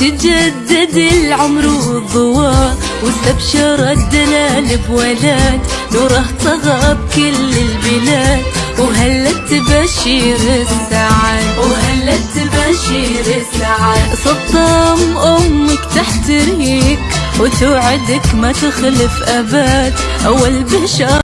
تجدد العمر والضوء واستبشر الدلال بولاد نوره طغى بكل البلاد وهلت تبشير السعاد وهلت تبشير السعاد صدام أمك تحتريك وتوعدك ما تخلف ابد أول بشار